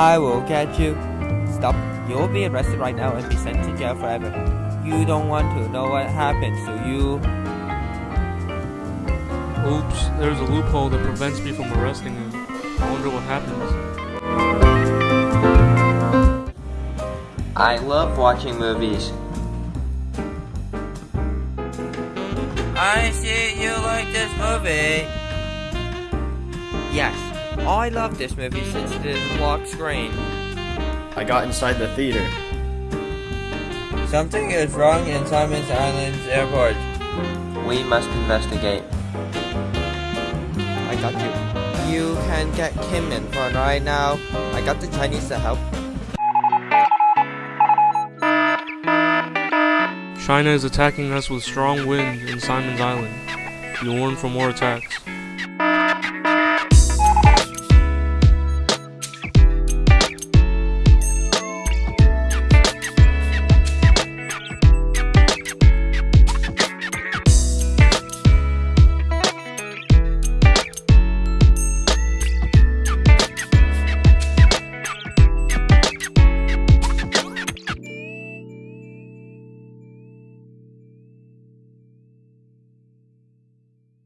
I will get you. Stop. You'll be arrested right now and be sent to jail forever. You don't want to know what happens to you. Oops, there's a loophole that prevents me from arresting you. I wonder what happens. I love watching movies. I see you like this movie. Yes, Oh, I love this movie since it is a locked screen. I got inside the theater. Something is wrong in Simon's Islands airport. We must investigate. I got you. You can get Kim in for right now. I got the Chinese to help. China is attacking us with strong wind in Simon's Island. Be warned for more attacks.